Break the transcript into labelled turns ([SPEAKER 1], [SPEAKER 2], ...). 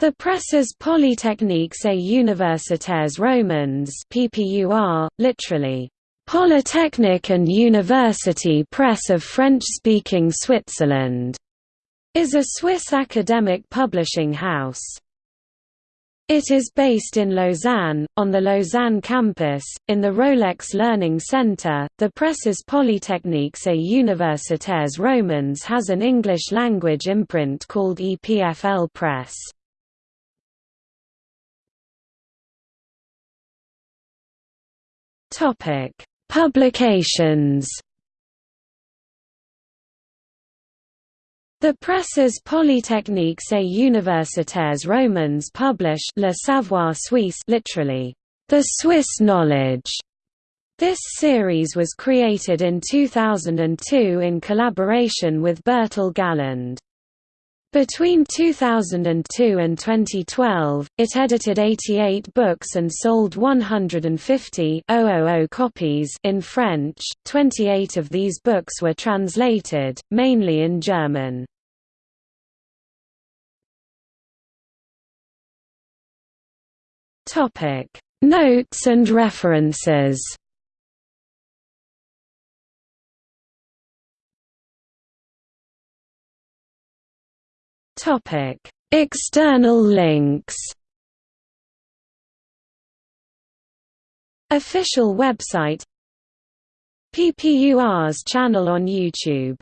[SPEAKER 1] The Presses polytechniques et universitaires romandes PPUR, literally, Polytechnic and University Press of French-speaking Switzerland, is a Swiss academic publishing house. It is based in Lausanne, on the Lausanne campus, in the Rolex Learning Centre. The Presses Polytechniques et Universitaires Romandes has an English language imprint called EPFL Press. Topic: Publications. The presses Polytechniques et Universitaires Romandes publish Le Savoir Suisse literally, the Swiss knowledge. This series was created in 2002 in collaboration with Bertil Galland. Between 2002 and 2012, it edited 88 books and sold 150 copies in French. 28 of these books were translated, mainly in German. Topic: Notes and references. External links. Official website PPUR's channel on YouTube